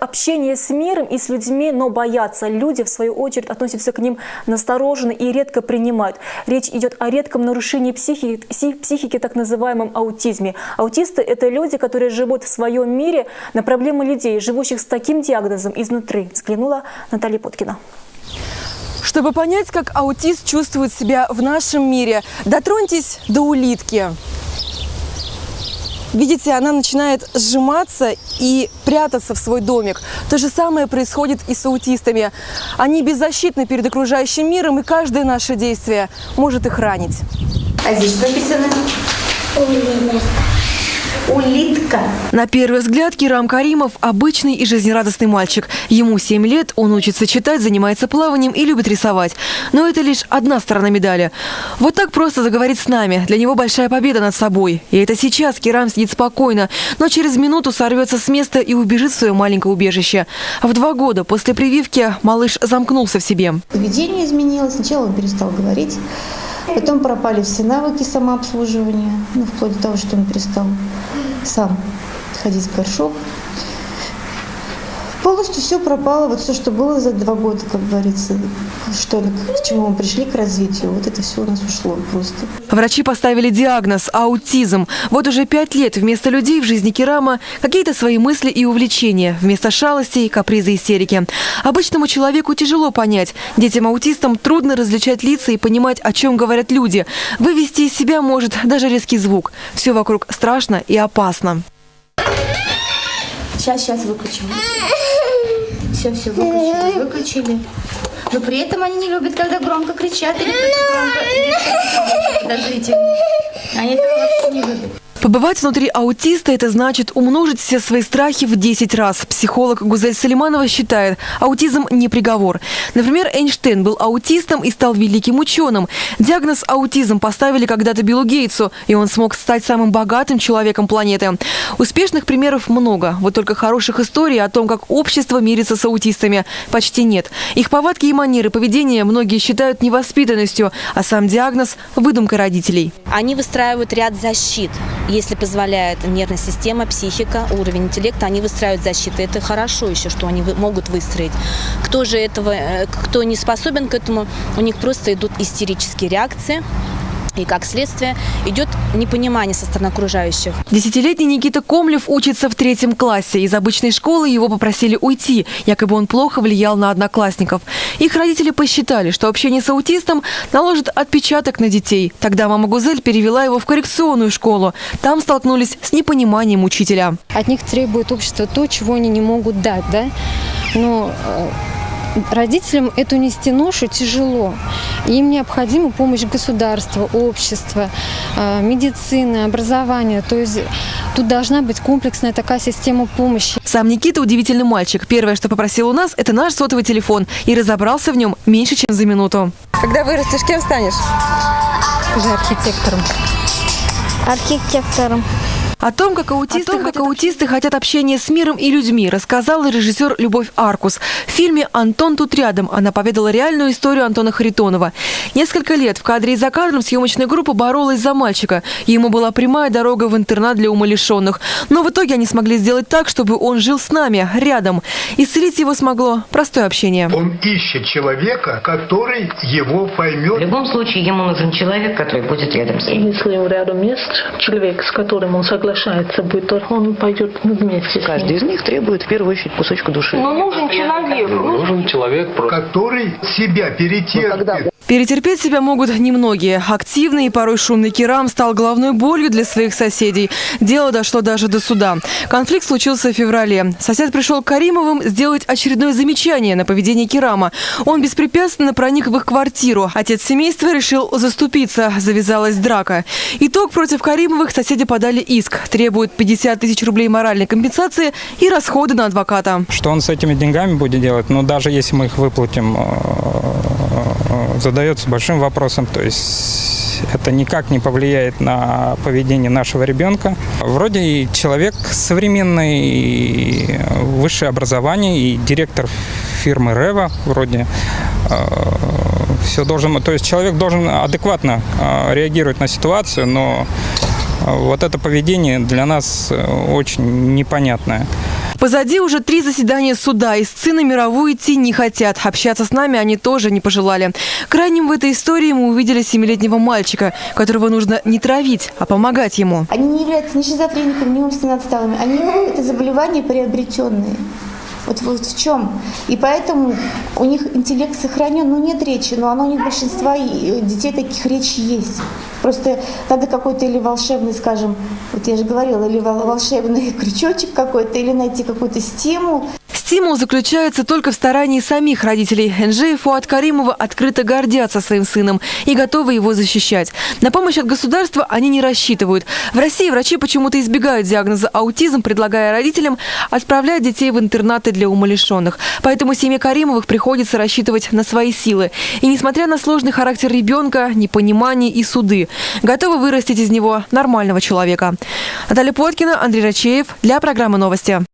общения с миром и с людьми, но боятся. Люди, в свою очередь, относятся к ним настороженно и редко принимают. Речь идет о редком нарушении психики, психики так называемом аутизме. Аутисты – это люди, которые живут в своем мире на проблемы людей, живущих с таким диагнозом изнутри. Взглянула Наталья Поткина. Чтобы понять, как аутист чувствует себя в нашем мире, дотроньтесь до улитки. Видите, она начинает сжиматься и прятаться в свой домик. То же самое происходит и с аутистами. Они беззащитны перед окружающим миром, и каждое наше действие может их ранить. А здесь написано? Улитка улитка. На первый взгляд Кирам Каримов – обычный и жизнерадостный мальчик. Ему 7 лет, он учится читать, занимается плаванием и любит рисовать. Но это лишь одна сторона медали. Вот так просто заговорить с нами. Для него большая победа над собой. И это сейчас Кирам сидит спокойно, но через минуту сорвется с места и убежит в свое маленькое убежище. В два года после прививки малыш замкнулся в себе. Поведение изменилось. Сначала он перестал говорить. Потом пропали все навыки самообслуживания, ну, вплоть до того, что он перестал сам ходить в горшок. Полностью все пропало, вот все, что было за два года, как говорится, что, к чему мы пришли, к развитию, вот это все у нас ушло просто. Врачи поставили диагноз – аутизм. Вот уже пять лет вместо людей в жизни Керама какие-то свои мысли и увлечения, вместо шалостей, капризы, истерики. Обычному человеку тяжело понять. Детям-аутистам трудно различать лица и понимать, о чем говорят люди. Вывести из себя может даже резкий звук. Все вокруг страшно и опасно. Сейчас, сейчас выключим. Все, все, выключили, выключили. Но при этом они не любят, когда громко кричат или громко. Подождите. Они этого вообще не любят. Побывать внутри аутиста – это значит умножить все свои страхи в 10 раз. Психолог Гузель Салиманова считает, аутизм не приговор. Например, Эйнштейн был аутистом и стал великим ученым. Диагноз аутизм поставили когда-то Биллу Гейтсу, и он смог стать самым богатым человеком планеты. Успешных примеров много, вот только хороших историй о том, как общество мирится с аутистами, почти нет. Их повадки и манеры поведения многие считают невоспитанностью, а сам диагноз – выдумкой родителей. Они выстраивают ряд защит если позволяет нервная система, психика, уровень интеллекта, они выстраивают защиты. Это хорошо еще, что они могут выстроить. Кто же этого, э, кто не способен к этому, у них просто идут истерические реакции. И как следствие идет непонимание со стороны окружающих. Десятилетний Никита Комлев учится в третьем классе. Из обычной школы его попросили уйти, якобы он плохо влиял на одноклассников. Их родители посчитали, что общение с аутистом наложит отпечаток на детей. Тогда мама Гузель перевела его в коррекционную школу. Там столкнулись с непониманием учителя. От них требует общество то, чего они не могут дать. Да? Но э, родителям эту нести ношу тяжело. Им необходима помощь государства, общества, а, медицины, образования. То есть тут должна быть комплексная такая система помощи. Сам Никита удивительный мальчик. Первое, что попросил у нас, это наш сотовый телефон. И разобрался в нем меньше, чем за минуту. Когда вырастешь, кем станешь? Скажи архитектором. Архитектором. О том, как аутисты, том, как аутисты хотят общения с миром и людьми, рассказала режиссер Любовь Аркус. В фильме «Антон тут рядом» она поведала реальную историю Антона Харитонова. Несколько лет в кадре и за кадром съемочная группа боролась за мальчика. Ему была прямая дорога в интернат для умалишенных. Но в итоге они смогли сделать так, чтобы он жил с нами, рядом. Исцелить его смогло простое общение. Он ищет человека, который его поймет. В любом случае ему нужен человек, который будет рядом с ним. Если рядом есть человек, с которым он согласен, соглашается будет, он пойдет вместе. Каждый из них требует в первую очередь кусочка души. Но нужен человек. Нужен человек, который себя перетерпит. Перетерпеть себя могут немногие. Активный и порой шумный Керам стал головной болью для своих соседей. Дело дошло даже до суда. Конфликт случился в феврале. Сосед пришел к Каримовым сделать очередное замечание на поведение Керама. Он беспрепятственно проник в их квартиру. Отец семейства решил заступиться. Завязалась драка. Итог против Каримовых соседи подали иск. Требуют 50 тысяч рублей моральной компенсации и расходы на адвоката. Что он с этими деньгами будет делать? Ну, даже если мы их выплатим э, задать задается большим вопросом. То есть это никак не повлияет на поведение нашего ребенка. Вроде и человек современный, и высшее образование, и директор фирмы Рева вроде э, все должен, то есть человек должен адекватно э, реагировать на ситуацию, но вот это поведение для нас очень непонятное. Позади уже три заседания суда. Из сына мировую идти не хотят. Общаться с нами они тоже не пожелали. Крайним в этой истории мы увидели семилетнего мальчика, которого нужно не травить, а помогать ему. Они не являются ни шизофрениками, ни умственно отсталыми. Они это заболевания приобретенные. Вот, вот в чем. И поэтому у них интеллект сохранен, ну нет речи, но оно у них большинства и детей таких речи есть. Просто надо какой-то или волшебный, скажем, вот я же говорила, или вол- волшебный крючочек какой-то, или найти какой-то стимул. Стимул заключается только в старании самих родителей. Энджи и Фуат Каримова открыто гордятся своим сыном и готовы его защищать. На помощь от государства они не рассчитывают. В России врачи почему-то избегают диагноза аутизм, предлагая родителям отправлять детей в интернаты для умалишенных. Поэтому семье Каримовых приходится рассчитывать на свои силы. И несмотря на сложный характер ребенка, непонимание и суды, готовы вырастить из него нормального человека. Наталья Плоткина, Андрей Рачеев для программы «Новости».